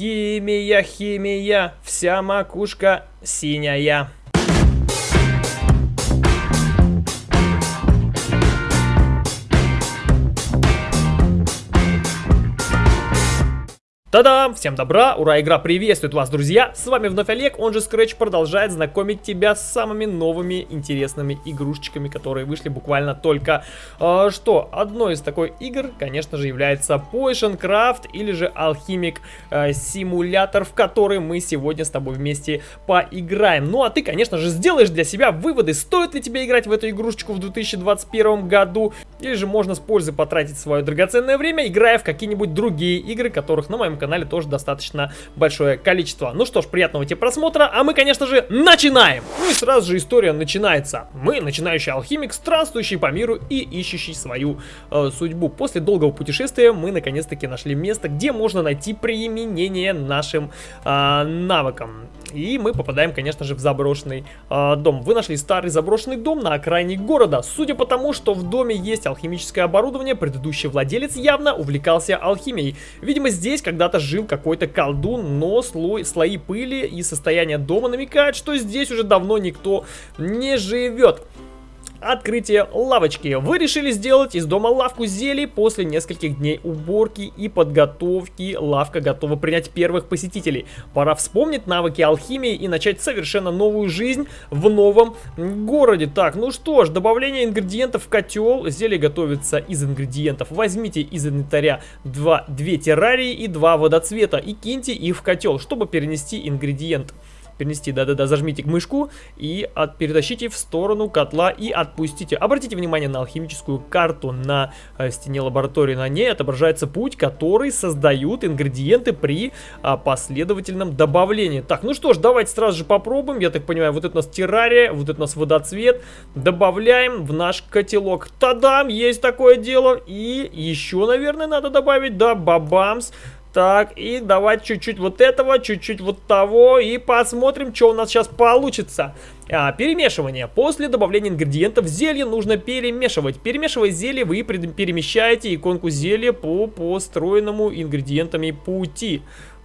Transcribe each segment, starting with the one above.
Химия, химия, вся макушка синяя. Та-дам! Всем добра! Ура! Игра приветствует вас, друзья! С вами вновь Олег, он же Scratch продолжает знакомить тебя с самыми новыми интересными игрушечками, которые вышли буквально только э, что. Одной из такой игр, конечно же, является Potion Craft или же Alchemic э, Simulator, в который мы сегодня с тобой вместе поиграем. Ну а ты, конечно же, сделаешь для себя выводы, стоит ли тебе играть в эту игрушечку в 2021 году, или же можно с пользой потратить свое драгоценное время, играя в какие-нибудь другие игры, которых на моем канале тоже достаточно большое количество. Ну что ж, приятного тебе просмотра, а мы, конечно же, начинаем! Ну и сразу же история начинается. Мы, начинающий алхимик, странствующий по миру и ищущий свою э, судьбу. После долгого путешествия мы, наконец-таки, нашли место, где можно найти применение нашим э, навыкам. И мы попадаем, конечно же, в заброшенный э, дом. Вы нашли старый заброшенный дом на окраине города. Судя по тому, что в доме есть алхимическое оборудование, предыдущий владелец явно увлекался алхимией. Видимо, здесь когда-то жил какой-то колдун, но слой, слои пыли и состояние дома намекают, что здесь уже давно никто не живет. Открытие лавочки. Вы решили сделать из дома лавку зелий после нескольких дней уборки и подготовки. Лавка готова принять первых посетителей. Пора вспомнить навыки алхимии и начать совершенно новую жизнь в новом городе. Так, ну что ж, добавление ингредиентов в котел. Зелье готовится из ингредиентов. Возьмите из инвентаря 2, 2 террарии и 2 водоцвета и киньте их в котел, чтобы перенести ингредиент перенести, да-да-да, зажмите мышку и от, перетащите в сторону котла и отпустите. Обратите внимание на алхимическую карту на э, стене лаборатории. На ней отображается путь, который создают ингредиенты при э, последовательном добавлении. Так, ну что ж, давайте сразу же попробуем. Я так понимаю, вот это у нас террария, вот это у нас водоцвет. Добавляем в наш котелок. Тадам, есть такое дело. И еще, наверное, надо добавить, да, бабамс. Так, и давайте чуть-чуть вот этого, чуть-чуть вот того, и посмотрим, что у нас сейчас получится. А, перемешивание. После добавления ингредиентов зелье нужно перемешивать. Перемешивая зелье, вы перемещаете иконку зелья по построенному ингредиентами пути.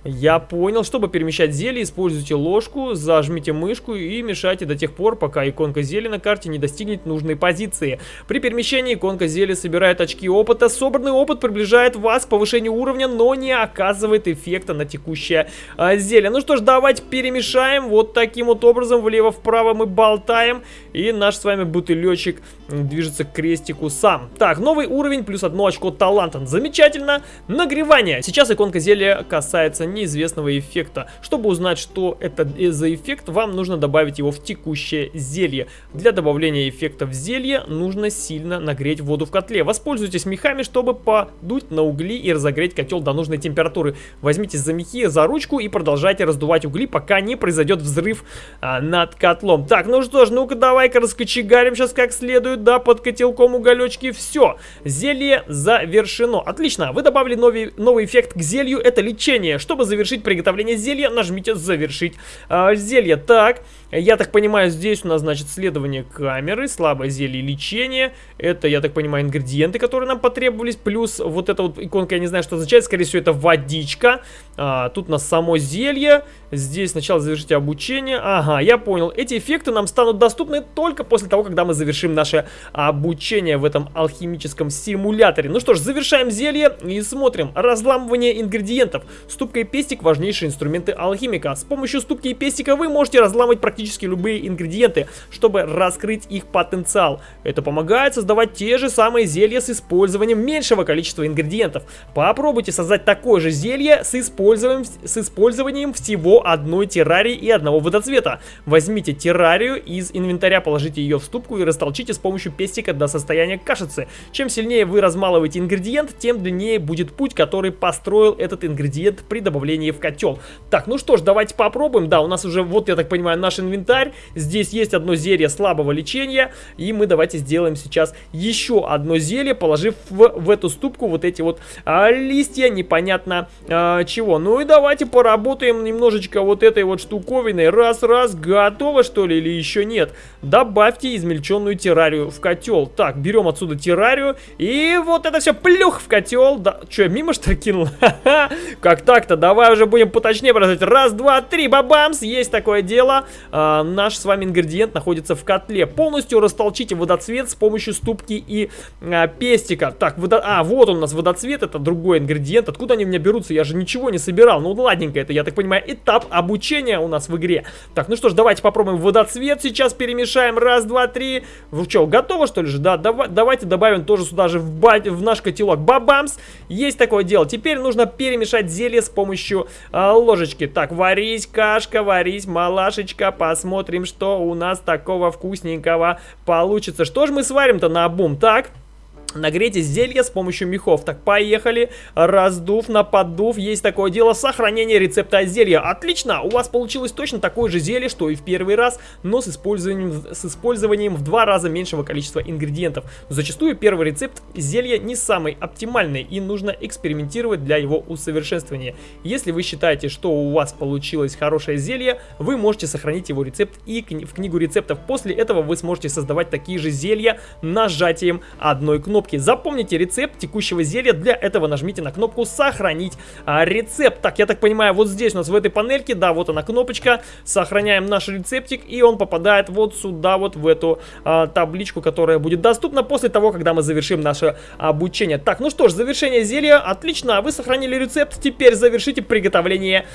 Я понял. Чтобы перемещать зелье, используйте ложку, зажмите мышку и мешайте до тех пор, пока иконка зелья на карте не достигнет нужной позиции. При перемещении иконка зелья собирает очки опыта. Собранный опыт приближает вас к повышению уровня, но не оказывает эффекта на текущее а, зелье. Ну что ж, давайте перемешаем. Вот таким вот образом влево-вправо мы болтаем. И наш с вами бутылечек движется к крестику сам. Так, новый уровень плюс одно очко таланта. Замечательно. Нагревание. Сейчас иконка зелья касается неизвестного эффекта. Чтобы узнать, что это за эффект, вам нужно добавить его в текущее зелье. Для добавления эффекта в зелье нужно сильно нагреть воду в котле. Воспользуйтесь мехами, чтобы подуть на угли и разогреть котел до нужной температуры. Возьмите за мехи за ручку и продолжайте раздувать угли, пока не произойдет взрыв а, над котлом. Так, ну что ж, ну-ка давай-ка раскочегарим сейчас как следует, да, под котелком уголечки. Все, зелье завершено. Отлично, вы добавили новый, новый эффект к зелью, это лечение. Чтобы завершить приготовление зелья, нажмите «Завершить э, зелье». Так, я так понимаю, здесь у нас, значит, следование камеры, слабое зелье лечения. Это, я так понимаю, ингредиенты, которые нам потребовались. Плюс вот эта вот иконка, я не знаю, что означает. Скорее всего, это водичка. А, тут у нас само зелье. Здесь сначала завершите обучение. Ага, я понял. Эти эффекты нам станут доступны только после того, когда мы завершим наше обучение в этом алхимическом симуляторе. Ну что ж, завершаем зелье и смотрим. Разламывание ингредиентов. Ступка и пестик – важнейшие инструменты алхимика. С помощью ступки и пестика вы можете разламывать практически любые ингредиенты, чтобы раскрыть их потенциал. Это помогает создавать те же самые зелья с использованием меньшего количества ингредиентов. Попробуйте создать такое же зелье с использованием, с использованием всего одной террарии и одного водоцвета. Возьмите террарию из инвентаря, положите ее в ступку и растолчите с помощью пестика до состояния кашицы. Чем сильнее вы размалываете ингредиент, тем длиннее будет путь, который построил этот ингредиент при добавлении в котел. Так, ну что ж, давайте попробуем. Да, у нас уже, вот я так понимаю, наш инвентарь. Здесь есть одно зелье слабого лечения. И мы давайте сделаем сейчас еще одно зелье, положив в, в эту ступку вот эти вот а, листья непонятно а, чего. Ну и давайте поработаем немножечко вот этой вот штуковиной. Раз-раз, готово что ли или еще нет? Добавьте измельченную террарию в котел. Так, берем отсюда террарию и вот это все плюх в котел. Да, что, мимо что кинул? Как так-то? Давай уже будем поточнее бросать. Раз, два, три, бабамс, есть такое дело. А, наш с вами ингредиент находится в котле. Полностью растолчите водоцвет с помощью ступки и а, пестика. Так, водо... а, вот он у нас водоцвет, это другой ингредиент. Откуда они у меня берутся? Я же ничего не собирал. Ну, ладненько, это, я так понимаю, этап обучения у нас в игре. Так, ну что ж, давайте попробуем водоцвет сейчас перемешаем. Раз, два, три. Вы что, готово что ли же? Да, давай, давайте добавим тоже сюда же в, ба в наш котелок. Бабамс! Есть такое дело. Теперь нужно перемешать зелье с помощью э, ложечки. Так, варись, кашка, варись, малашечка. Посмотрим, что у нас такого вкусненького получится. Что же мы сварим-то на обум? Так... Нагрейте зелье с помощью мехов. Так, поехали. Раздув на поддув. Есть такое дело. Сохранение рецепта зелья. Отлично. У вас получилось точно такое же зелье, что и в первый раз, но с использованием, с использованием в два раза меньшего количества ингредиентов. Зачастую первый рецепт зелья не самый оптимальный и нужно экспериментировать для его усовершенствования. Если вы считаете, что у вас получилось хорошее зелье, вы можете сохранить его рецепт и в книгу рецептов. После этого вы сможете создавать такие же зелья нажатием одной кнопки кнопки. Запомните рецепт текущего зелья. Для этого нажмите на кнопку «Сохранить а, рецепт». Так, я так понимаю, вот здесь у нас в этой панельке, да, вот она кнопочка. Сохраняем наш рецептик, и он попадает вот сюда, вот в эту а, табличку, которая будет доступна после того, когда мы завершим наше обучение. Так, ну что ж, завершение зелья. Отлично, вы сохранили рецепт. Теперь завершите приготовление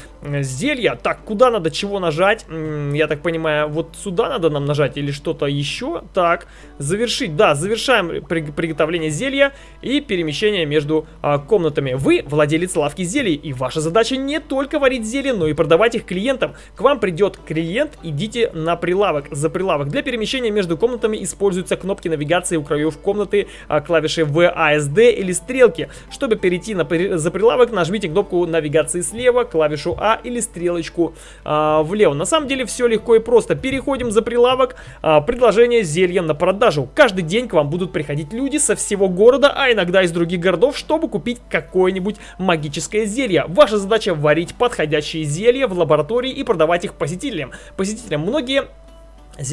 зелья. Так, куда надо чего нажать? Я так понимаю, вот сюда надо нам нажать или что-то еще? Так, завершить. Да, завершаем приготовление приготовления зелья и перемещения между а, комнатами. Вы владелец лавки зелий, и ваша задача не только варить зелья, но и продавать их клиентам. К вам придет клиент, идите на прилавок. За прилавок для перемещения между комнатами используются кнопки навигации у краев комнаты, а, клавиши VASD или стрелки. Чтобы перейти на, за прилавок, нажмите кнопку навигации слева, клавишу А или стрелочку а, влево. На самом деле все легко и просто. Переходим за прилавок, а, предложение зелья на продажу. Каждый день к вам будут приходить люди со всего города, а иногда из других городов, чтобы купить какое-нибудь магическое зелье. Ваша задача варить подходящие зелья в лаборатории и продавать их посетителям. Посетителям многие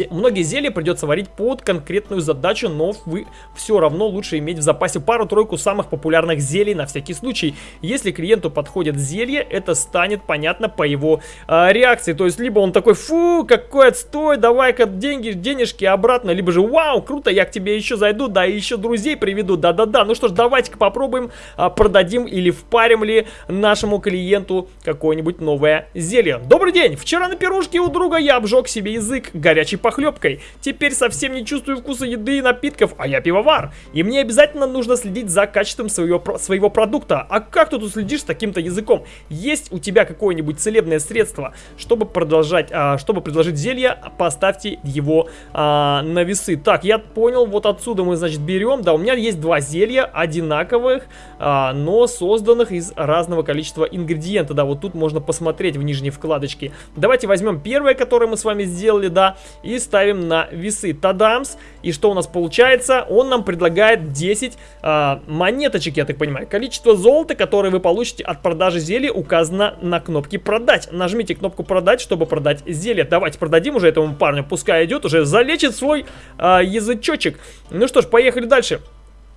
Многие зелья придется варить под конкретную задачу, но вы все равно лучше иметь в запасе пару-тройку самых популярных зелий на всякий случай. Если клиенту подходит зелье, это станет понятно по его э, реакции. То есть, либо он такой, фу, какой отстой, давай-ка деньги, денежки обратно, либо же, вау, круто, я к тебе еще зайду, да, и еще друзей приведу, да-да-да. Ну что ж, давайте-ка попробуем, э, продадим или впарим ли нашему клиенту какое-нибудь новое зелье. Добрый день, вчера на пирожке у друга я обжег себе язык горячий горячей похлебкой. Теперь совсем не чувствую вкуса еды и напитков, а я пивовар. И мне обязательно нужно следить за качеством своего, своего продукта. А как ты тут следишь с таким-то языком? Есть у тебя какое-нибудь целебное средство? Чтобы продолжать, а, чтобы предложить зелье, поставьте его а, на весы. Так, я понял, вот отсюда мы, значит, берем. Да, у меня есть два зелья одинаковых, а, но созданных из разного количества ингредиентов. Да, вот тут можно посмотреть в нижней вкладочке. Давайте возьмем первое, которое мы с вами сделали, да, и ставим на весы. Тадамс. И что у нас получается? Он нам предлагает 10 а, монеточек, я так понимаю. Количество золота, которое вы получите от продажи зелья, указано на кнопке продать. Нажмите кнопку продать, чтобы продать зелье. Давайте продадим уже этому парню. Пускай идет уже, залечит свой а, язычочек. Ну что ж, поехали дальше.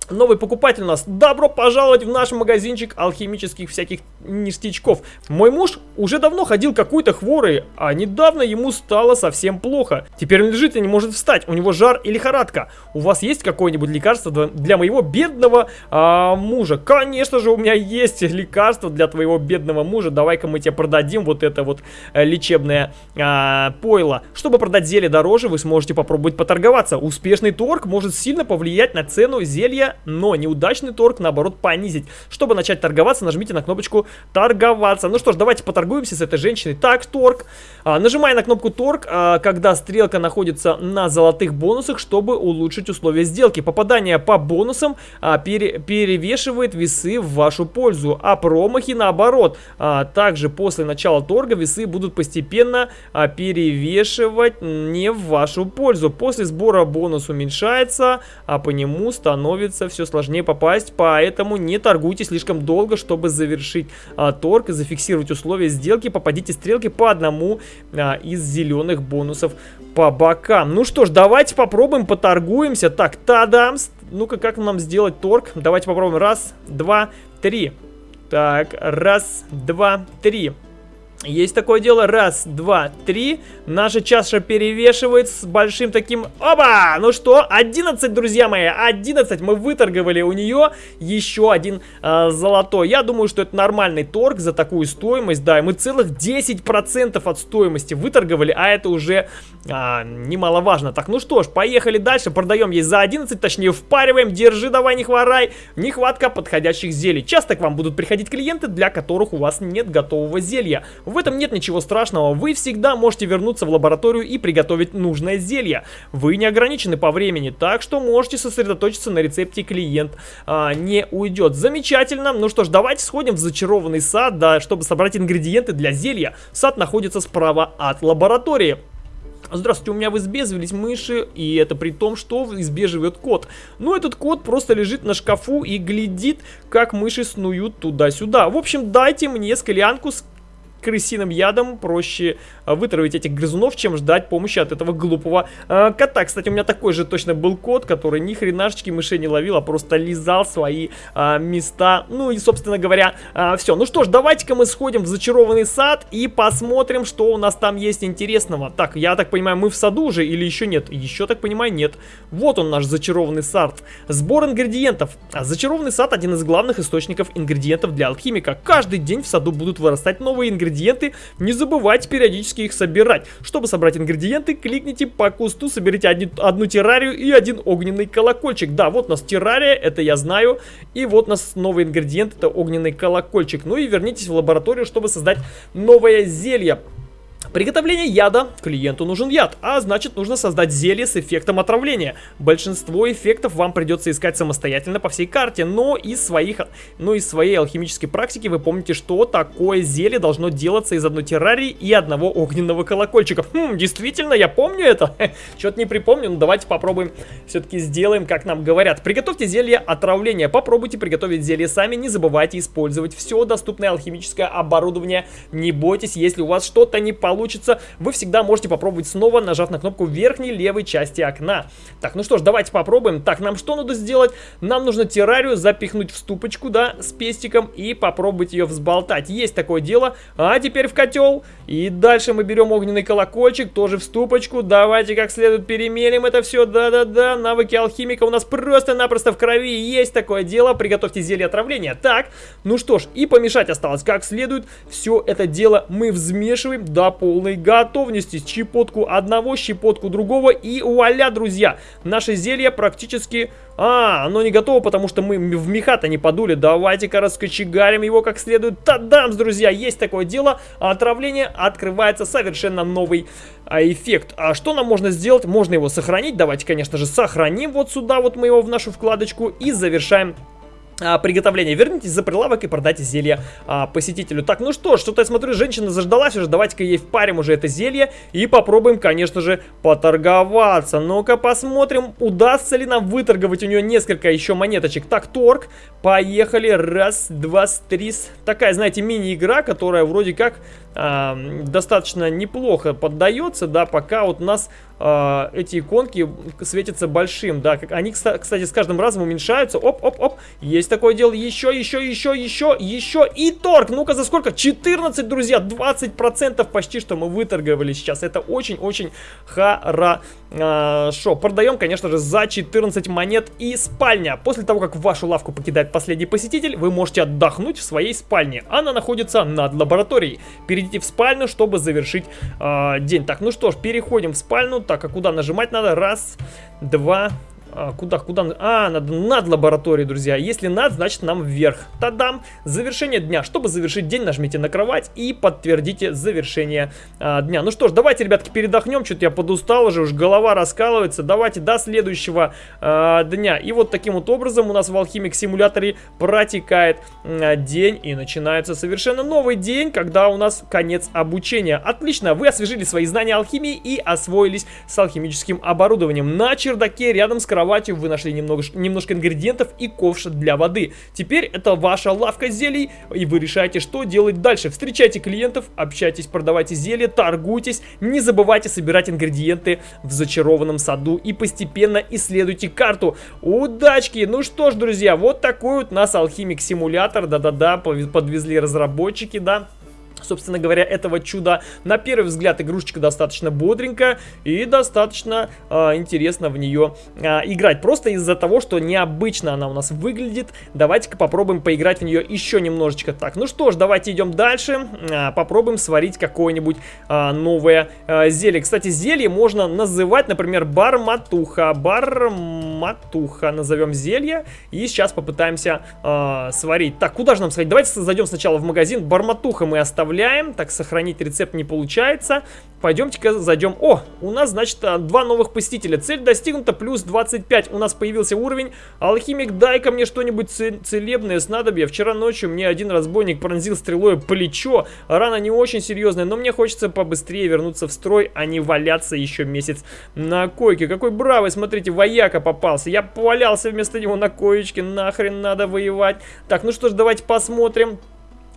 Новый покупатель у нас. Добро пожаловать в наш магазинчик алхимических всяких ништячков. Мой муж уже давно ходил какой-то хворый, а недавно ему стало совсем плохо. Теперь он лежит и не может встать. У него жар и лихорадка. У вас есть какое-нибудь лекарство для моего бедного а, мужа? Конечно же, у меня есть лекарство для твоего бедного мужа. Давай-ка мы тебе продадим вот это вот а, лечебное а, пойло. Чтобы продать зелье дороже, вы сможете попробовать поторговаться. Успешный торг может сильно повлиять на цену зелья но неудачный торг, наоборот, понизить. Чтобы начать торговаться, нажмите на кнопочку «Торговаться». Ну что ж, давайте поторгуемся с этой женщиной. Так, торг. А, нажимая на кнопку «Торг», а, когда стрелка находится на золотых бонусах, чтобы улучшить условия сделки. Попадание по бонусам а, пере, перевешивает весы в вашу пользу, а промахи наоборот. А, также после начала торга весы будут постепенно а, перевешивать не в вашу пользу. После сбора бонус уменьшается, а по нему становится все сложнее попасть, поэтому не торгуйте слишком долго, чтобы завершить а, торг и зафиксировать условия сделки. Попадите стрелки по одному а, из зеленых бонусов по бокам. Ну что ж, давайте попробуем, поторгуемся. Так, тадамс. Ну-ка, как нам сделать торг? Давайте попробуем. Раз, два, три. Так, раз, два, три. Есть такое дело. Раз, два, три. Наша чаша перевешивает с большим таким... Оба! Ну что, 11, друзья мои, 11. Мы выторговали у нее еще один э, золотой. Я думаю, что это нормальный торг за такую стоимость. Да, и мы целых 10% от стоимости выторговали, а это уже э, немаловажно. Так, ну что ж, поехали дальше. Продаем ей за 11, точнее впариваем. Держи, давай, не хворай. Нехватка подходящих зелий. Часто к вам будут приходить клиенты, для которых у вас нет готового зелья. В этом нет ничего страшного, вы всегда можете вернуться в лабораторию и приготовить нужное зелье. Вы не ограничены по времени, так что можете сосредоточиться на рецепте, клиент а, не уйдет. Замечательно, ну что ж, давайте сходим в зачарованный сад, да, чтобы собрать ингредиенты для зелья. Сад находится справа от лаборатории. Здравствуйте, у меня в избе завелись мыши, и это при том, что в избе живет кот. Но этот кот просто лежит на шкафу и глядит, как мыши снуют туда-сюда. В общем, дайте мне склянку с крысиным ядом проще э, вытравить этих грызунов, чем ждать помощи от этого глупого э, кота. Кстати, у меня такой же точно был кот, который ни хренашечки мышей не ловил, а просто лизал свои э, места. Ну и, собственно говоря, э, все. Ну что ж, давайте-ка мы сходим в зачарованный сад и посмотрим, что у нас там есть интересного. Так, я так понимаю, мы в саду уже или еще нет? Еще, так понимаю, нет. Вот он наш зачарованный сад. Сбор ингредиентов. А зачарованный сад один из главных источников ингредиентов для алхимика. Каждый день в саду будут вырастать новые ингредиенты ингредиенты, не забывайте периодически их собирать. Чтобы собрать ингредиенты, кликните по кусту, соберите одни, одну террарию и один огненный колокольчик. Да, вот у нас террария, это я знаю. И вот у нас новый ингредиент, это огненный колокольчик. Ну и вернитесь в лабораторию, чтобы создать новое зелье. Приготовление яда. Клиенту нужен яд, а значит нужно создать зелье с эффектом отравления. Большинство эффектов вам придется искать самостоятельно по всей карте, но из, своих, но из своей алхимической практики вы помните, что такое зелье должно делаться из одной террарии и одного огненного колокольчика. Хм, действительно, я помню это. Что-то не припомню, но давайте попробуем, все-таки сделаем, как нам говорят. Приготовьте зелье отравления. Попробуйте приготовить зелье сами, не забывайте использовать все доступное алхимическое оборудование. Не бойтесь, если у вас что-то не получится получится, вы всегда можете попробовать снова, нажав на кнопку верхней левой части окна. Так, ну что ж, давайте попробуем. Так, нам что надо сделать? Нам нужно террарию запихнуть в ступочку, да, с пестиком и попробовать ее взболтать. Есть такое дело. А теперь в котел. И дальше мы берем огненный колокольчик, тоже в ступочку. Давайте как следует перемелим это все. Да-да-да, навыки алхимика у нас просто-напросто в крови. Есть такое дело. Приготовьте зелье отравления. Так, ну что ж, и помешать осталось как следует. Все это дело мы взмешиваем до полной готовности. Щепотку одного, щепотку другого и вуаля, друзья. Наше зелье практически... А, оно не готово, потому что мы в меха-то не подули. Давайте-ка раскочегарим его как следует. Тадамс, друзья, есть такое дело. Отравление открывается совершенно новый а, эффект. А что нам можно сделать? Можно его сохранить. Давайте, конечно же, сохраним вот сюда. Вот мы его в нашу вкладочку и завершаем а, приготовления. Вернитесь за прилавок и продайте зелье а, посетителю. Так, ну что, что-то я смотрю, женщина заждалась уже. Давайте-ка ей впарим уже это зелье и попробуем, конечно же, поторговаться. Ну-ка посмотрим, удастся ли нам выторговать у нее несколько еще монеточек. Так, торг. Поехали. Раз, два, три. Такая, знаете, мини-игра, которая вроде как э, достаточно неплохо поддается, да, пока вот у нас э, эти иконки светятся большим, да, как они, кстати, с каждым разом уменьшаются, оп-оп-оп, есть такое дело, еще, еще, еще, еще, еще, и торг, ну-ка, за сколько? 14, друзья, 20% почти, что мы выторговали сейчас, это очень-очень хорошо, продаем, конечно же, за 14 монет и спальня, после того, как вашу лавку покидает последний посетитель, вы можете отдохнуть в своей спальне, она находится над лабораторией, перейдите перейти в спальню, чтобы завершить э, день. Так, ну что ж, переходим в спальню. Так, а куда нажимать надо? Раз, два, а, куда, куда? А, надо над лабораторией, друзья. Если над, значит нам вверх. Тадам! Завершение дня. Чтобы завершить день, нажмите на кровать и подтвердите завершение а, дня. Ну что ж, давайте, ребятки, передохнем. Что-то я подустал уже, уж голова раскалывается. Давайте до следующего а, дня. И вот таким вот образом у нас в Алхимик симуляторе протекает а, день. И начинается совершенно новый день, когда у нас конец обучения. Отлично, вы освежили свои знания алхимии и освоились с алхимическим оборудованием. На чердаке рядом с кроватью кроватью, вы нашли немного, немножко ингредиентов и ковш для воды. Теперь это ваша лавка зелий, и вы решаете, что делать дальше. Встречайте клиентов, общайтесь, продавайте зелья, торгуйтесь, не забывайте собирать ингредиенты в зачарованном саду и постепенно исследуйте карту. Удачки! Ну что ж, друзья, вот такой вот нас алхимик-симулятор, да-да-да, подвезли разработчики, да собственно говоря, этого чуда. На первый взгляд игрушечка достаточно бодренькая и достаточно э, интересно в нее э, играть. Просто из-за того, что необычно она у нас выглядит, давайте-ка попробуем поиграть в нее еще немножечко. Так, ну что ж, давайте идем дальше. Э, попробуем сварить какое-нибудь э, новое э, зелье. Кстати, зелье можно называть, например, барматуха. Барматуха назовем зелье. И сейчас попытаемся э, сварить. Так, куда же нам сходить? Давайте зайдем сначала в магазин. Барматуха мы оставим оставляем. Так, сохранить рецепт не получается. Пойдемте-ка зайдем. О, у нас, значит, а, два новых посетителя. Цель достигнута, плюс 25. У нас появился уровень. Алхимик, дай-ка мне что-нибудь целебное снадобье. Вчера ночью мне один разбойник пронзил стрелой плечо. Рана не очень серьезная, но мне хочется побыстрее вернуться в строй, а не валяться еще месяц на койке. Какой бравый, смотрите, вояка попался. Я повалялся вместо него на коечке. Нахрен надо воевать. Так, ну что ж, давайте посмотрим.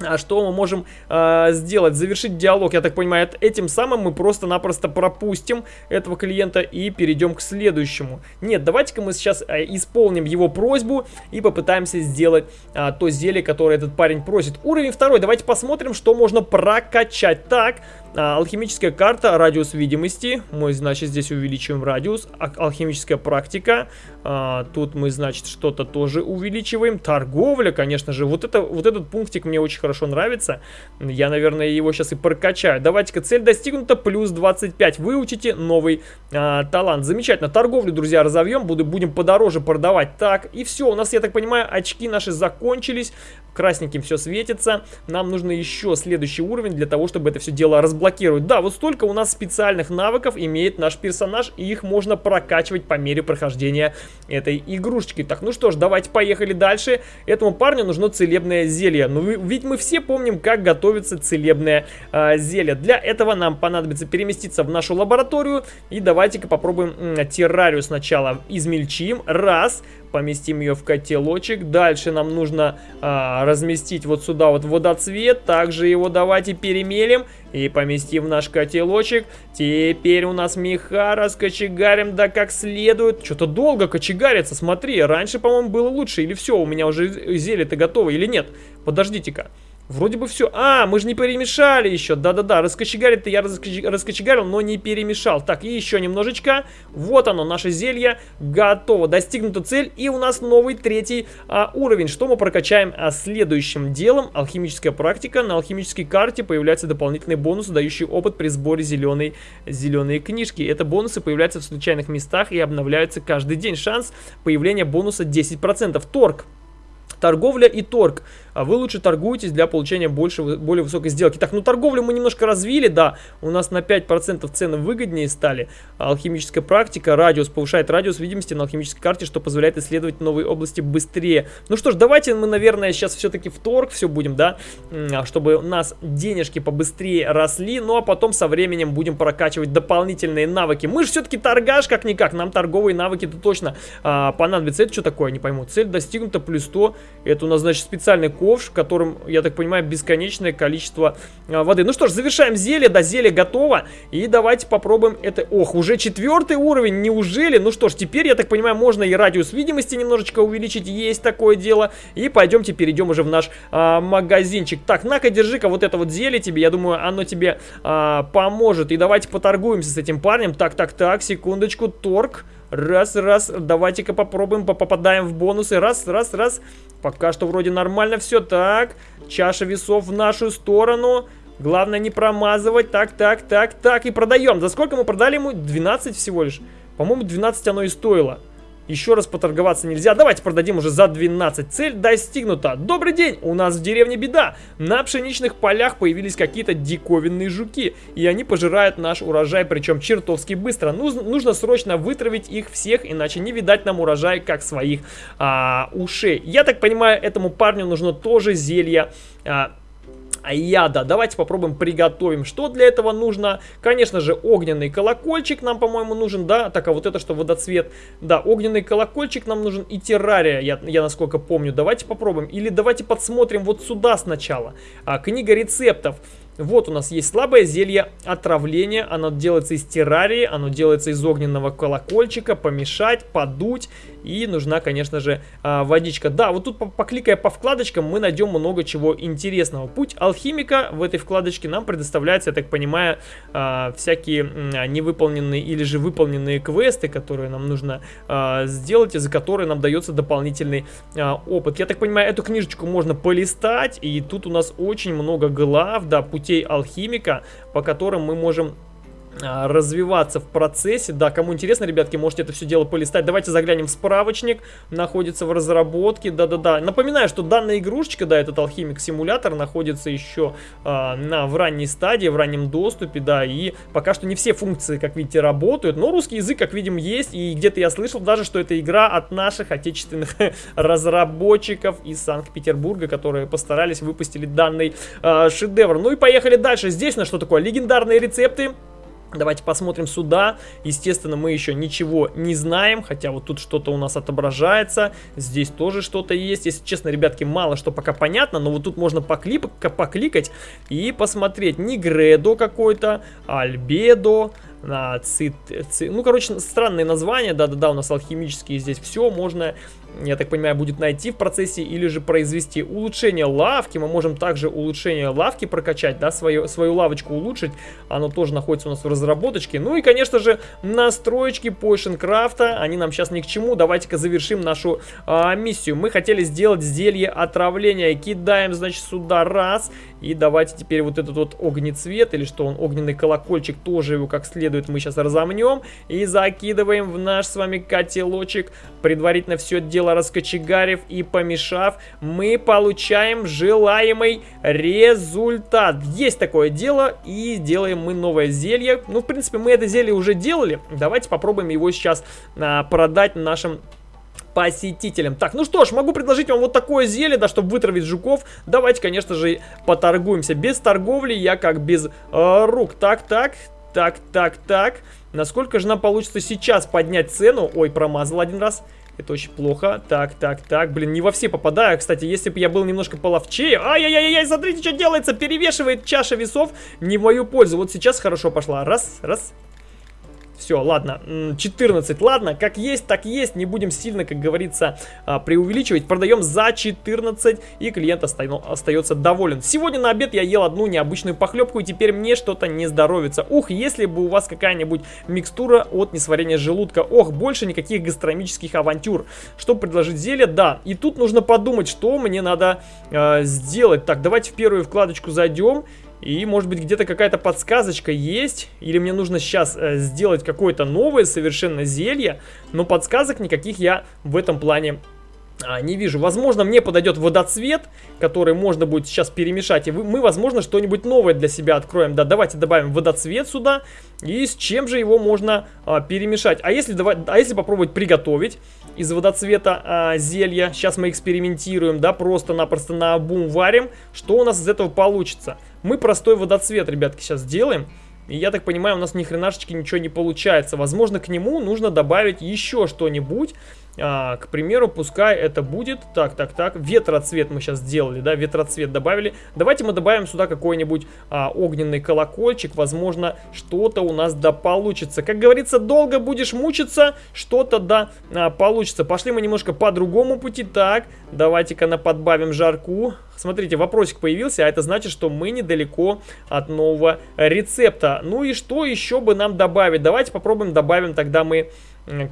А что мы можем э, сделать? Завершить диалог, я так понимаю, этим самым мы просто-напросто пропустим этого клиента и перейдем к следующему. Нет, давайте-ка мы сейчас э, исполним его просьбу и попытаемся сделать э, то зелье, которое этот парень просит. Уровень второй, давайте посмотрим, что можно прокачать. Так, а, алхимическая карта, радиус видимости. Мы, значит, здесь увеличиваем радиус. А, алхимическая практика. А, тут мы, значит, что-то тоже увеличиваем. Торговля, конечно же. Вот, это, вот этот пунктик мне очень хорошо нравится. Я, наверное, его сейчас и прокачаю. Давайте-ка, цель достигнута. Плюс 25. Выучите новый а, талант. Замечательно. Торговлю, друзья, разовьем. Буду, будем подороже продавать. Так, и все. У нас, я так понимаю, очки наши закончились. Красненьким все светится. Нам нужно еще следующий уровень для того, чтобы это все дело разблокировать. Да, вот столько у нас специальных навыков имеет наш персонаж, и их можно прокачивать по мере прохождения этой игрушечки. Так, ну что ж, давайте поехали дальше. Этому парню нужно целебное зелье. Ну, ведь мы все помним, как готовится целебное э, зелье. Для этого нам понадобится переместиться в нашу лабораторию. И давайте-ка попробуем террарию сначала измельчим. Раз поместим ее в котелочек. Дальше нам нужно а, разместить вот сюда вот водоцвет. Также его давайте перемелим и поместим в наш котелочек. Теперь у нас меха раскочегарим, да как следует. Что-то долго кочегарится, смотри. Раньше, по-моему, было лучше. Или все, у меня уже зелье-то готово, или нет? Подождите-ка. Вроде бы все. А, мы же не перемешали еще. Да-да-да, раскочегарить-то я раскочегарил, но не перемешал. Так, и еще немножечко. Вот оно, наше зелье готово. Достигнута цель. И у нас новый третий а, уровень. Что мы прокачаем а, следующим делом? Алхимическая практика. На алхимической карте появляются дополнительные бонусы, дающие опыт при сборе зеленой, зеленой книжки. Это бонусы появляются в случайных местах и обновляются каждый день. Шанс появления бонуса 10%. Торг. Торговля и торг. А вы лучше торгуетесь для получения больше, более высокой сделки. Так, ну торговлю мы немножко развили, да. У нас на 5% цены выгоднее стали. Алхимическая практика, радиус, повышает радиус видимости на алхимической карте, что позволяет исследовать новые области быстрее. Ну что ж, давайте мы, наверное, сейчас все-таки в торг все будем, да. А, чтобы у нас денежки побыстрее росли. Ну а потом со временем будем прокачивать дополнительные навыки. Мы же все-таки торгаш, как-никак. Нам торговые навыки-то точно а, понадобятся. Это что такое, не пойму. Цель достигнута, плюс 100 это у нас, значит, специальный ковш, в котором, я так понимаю, бесконечное количество а, воды. Ну что ж, завершаем зелье, да, зелье готово. И давайте попробуем это... Ох, уже четвертый уровень, неужели? Ну что ж, теперь, я так понимаю, можно и радиус видимости немножечко увеличить, есть такое дело. И пойдемте перейдем уже в наш а, магазинчик. Так, на-ка, держи-ка вот это вот зелье тебе, я думаю, оно тебе а, поможет. И давайте поторгуемся с этим парнем. Так, так, так, секундочку, торг... Раз, раз, давайте-ка попробуем, попадаем в бонусы. Раз, раз, раз. Пока что вроде нормально все. Так, чаша весов в нашу сторону. Главное не промазывать. Так, так, так, так. И продаем. За сколько мы продали ему? 12 всего лишь. По-моему, 12 оно и стоило. Еще раз поторговаться нельзя. Давайте продадим уже за 12. Цель достигнута. Добрый день, у нас в деревне беда. На пшеничных полях появились какие-то диковинные жуки. И они пожирают наш урожай, причем чертовски быстро. Нужно, нужно срочно вытравить их всех, иначе не видать нам урожай, как своих а, ушей. Я так понимаю, этому парню нужно тоже зелье... А, яда. Давайте попробуем приготовим. Что для этого нужно? Конечно же, огненный колокольчик нам, по-моему, нужен, да? Так, а вот это что, водоцвет? Да, огненный колокольчик нам нужен и террария, я, я насколько помню. Давайте попробуем. Или давайте подсмотрим вот сюда сначала. А, книга рецептов. Вот у нас есть слабое зелье отравления. Оно делается из террарии, оно делается из огненного колокольчика. Помешать, подуть. И нужна, конечно же, а, водичка. Да, вот тут, покликая по вкладочкам, мы найдем много чего интересного. Путь алхимика в этой вкладочке нам предоставляется, я так понимаю, а, всякие невыполненные или же выполненные квесты, которые нам нужно а, сделать, и за которые нам дается дополнительный опыт. Я так понимаю, эту книжечку можно полистать, и тут у нас очень много глав, да, путь путей алхимика, по которым мы можем развиваться в процессе. Да, кому интересно, ребятки, можете это все дело полистать. Давайте заглянем в справочник. Находится в разработке. Да-да-да. Напоминаю, что данная игрушечка, да, этот алхимик-симулятор находится еще а, на, в ранней стадии, в раннем доступе, да. И пока что не все функции, как видите, работают. Но русский язык, как видим, есть. И где-то я слышал даже, что это игра от наших отечественных разработчиков из Санкт-Петербурга, которые постарались выпустили данный а, шедевр. Ну и поехали дальше. Здесь у нас что такое? Легендарные рецепты. Давайте посмотрим сюда. Естественно, мы еще ничего не знаем, хотя вот тут что-то у нас отображается. Здесь тоже что-то есть. Если честно, ребятки, мало что пока понятно, но вот тут можно поклип покликать и посмотреть. Нигредо какой-то, Альбедо, цит, цит... Ну, короче, странные названия, да-да-да, у нас алхимические здесь все можно я так понимаю, будет найти в процессе или же произвести улучшение лавки. Мы можем также улучшение лавки прокачать, да, свою, свою лавочку улучшить. Оно тоже находится у нас в разработочке. Ну и, конечно же, настроечки Potioncraft, они нам сейчас ни к чему. Давайте-ка завершим нашу а, миссию. Мы хотели сделать зелье отравления. Кидаем, значит, сюда раз. И давайте теперь вот этот вот огнецвет, или что он, огненный колокольчик, тоже его как следует мы сейчас разомнем. И закидываем в наш с вами котелочек. Предварительно все дело раскочегарив и помешав, мы получаем желаемый результат. Есть такое дело, и делаем мы новое зелье. Ну, в принципе, мы это зелье уже делали. Давайте попробуем его сейчас а, продать нашим посетителям. Так, ну что ж, могу предложить вам вот такое зелье, да, чтобы вытравить жуков. Давайте, конечно же, поторгуемся. Без торговли я как без э, рук. Так, так, так, так, так. Насколько же нам получится сейчас поднять цену? Ой, промазал один раз. Это очень плохо. Так, так, так. Блин, не во все попадаю. Кстати, если бы я был немножко половчее... Ай-яй-яй-яй, смотрите, что делается. Перевешивает чаша весов не в мою пользу. Вот сейчас хорошо пошла. Раз, раз, все, ладно, 14, ладно, как есть, так есть, не будем сильно, как говорится, а, преувеличивать. Продаем за 14, и клиент остается доволен. Сегодня на обед я ел одну необычную похлебку, и теперь мне что-то не здоровится. Ух, если бы у вас какая-нибудь микстура от несварения желудка. Ох, больше никаких гастрономических авантюр. Что предложить зелье? Да, и тут нужно подумать, что мне надо э, сделать. Так, давайте в первую вкладочку зайдем. И может быть где-то какая-то подсказочка есть, или мне нужно сейчас э, сделать какое-то новое совершенно зелье, но подсказок никаких я в этом плане а, не вижу. Возможно, мне подойдет водоцвет, который можно будет сейчас перемешать. И мы, возможно, что-нибудь новое для себя откроем. Да, давайте добавим водоцвет сюда. И с чем же его можно а, перемешать? А если, давай, а если попробовать приготовить из водоцвета а, зелья? Сейчас мы экспериментируем, да, просто-напросто на обум варим. Что у нас из этого получится? Мы простой водоцвет, ребятки, сейчас сделаем. И я так понимаю, у нас ни хренашечки ничего не получается. Возможно, к нему нужно добавить еще что-нибудь. А, к примеру, пускай это будет, так, так, так, ветроцвет мы сейчас сделали, да, ветроцвет добавили. Давайте мы добавим сюда какой-нибудь а, огненный колокольчик, возможно, что-то у нас да получится. Как говорится, долго будешь мучиться, что-то да а, получится. Пошли мы немножко по другому пути, так, давайте-ка на подбавим жарку. Смотрите, вопросик появился, а это значит, что мы недалеко от нового рецепта. Ну и что еще бы нам добавить? Давайте попробуем добавим тогда мы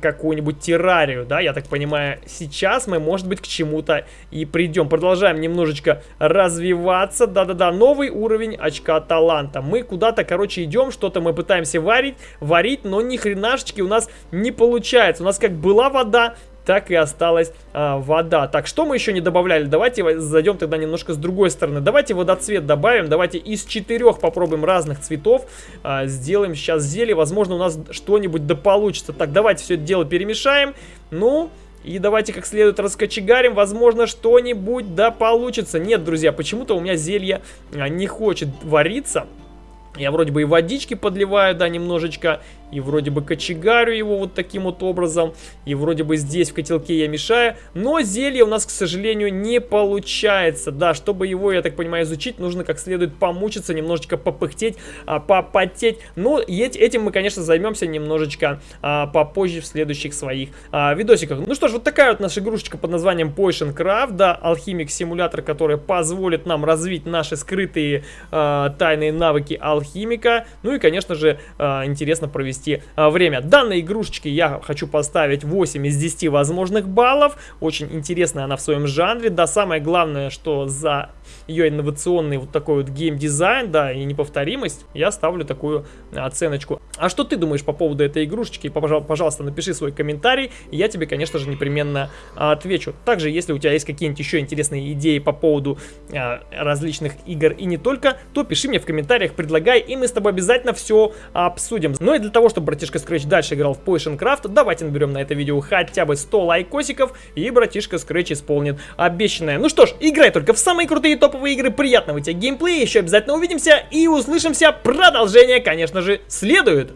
какую-нибудь террарию, да, я так понимаю, сейчас мы, может быть, к чему-то и придем. Продолжаем немножечко развиваться, да-да-да, новый уровень очка таланта. Мы куда-то, короче, идем, что-то мы пытаемся варить, варить, но ни хренашечки у нас не получается. У нас как была вода, так и осталась а, вода. Так, что мы еще не добавляли? Давайте зайдем тогда немножко с другой стороны. Давайте водоцвет добавим. Давайте из четырех попробуем разных цветов. А, сделаем сейчас зелье. Возможно, у нас что-нибудь да получится. Так, давайте все это дело перемешаем. Ну, И давайте как следует раскочегарим. Возможно, что-нибудь да получится. Нет, друзья, почему-то у меня зелье а, не хочет вариться. Я вроде бы и водички подливаю, да, немножечко. И вроде бы кочегарю его вот таким вот образом. И вроде бы здесь в котелке я мешаю. Но зелье у нас, к сожалению, не получается. Да, чтобы его, я так понимаю, изучить, нужно как следует помучиться, немножечко попыхтеть, а, попотеть. Но этим мы, конечно, займемся немножечко а, попозже в следующих своих а, видосиках. Ну что ж, вот такая вот наша игрушечка под названием Potion Craft. Да, алхимик-симулятор, который позволит нам развить наши скрытые а, тайные навыки алхимика. Ну и, конечно же, интересно провести провести а, время. Данной игрушечке я хочу поставить 8 из 10 возможных баллов. Очень интересная она в своем жанре. Да, самое главное, что за ее инновационный вот такой вот геймдизайн, да, и неповторимость, я ставлю такую оценочку. А что ты думаешь по поводу этой игрушечки? Пожалуйста, напиши свой комментарий, я тебе, конечно же, непременно отвечу. Также, если у тебя есть какие-нибудь еще интересные идеи по поводу а, различных игр и не только, то пиши мне в комментариях, предлагай, и мы с тобой обязательно все обсудим. Ну и для того, чтобы братишка Scratch дальше играл в Potion Craft, давайте наберем на это видео хотя бы 100 лайкосиков, и братишка Scratch исполнит обещанное. Ну что ж, играй только в самые крутые топовые игры, приятного тебе геймплея, еще обязательно увидимся и услышимся. Продолжение, конечно же, следует.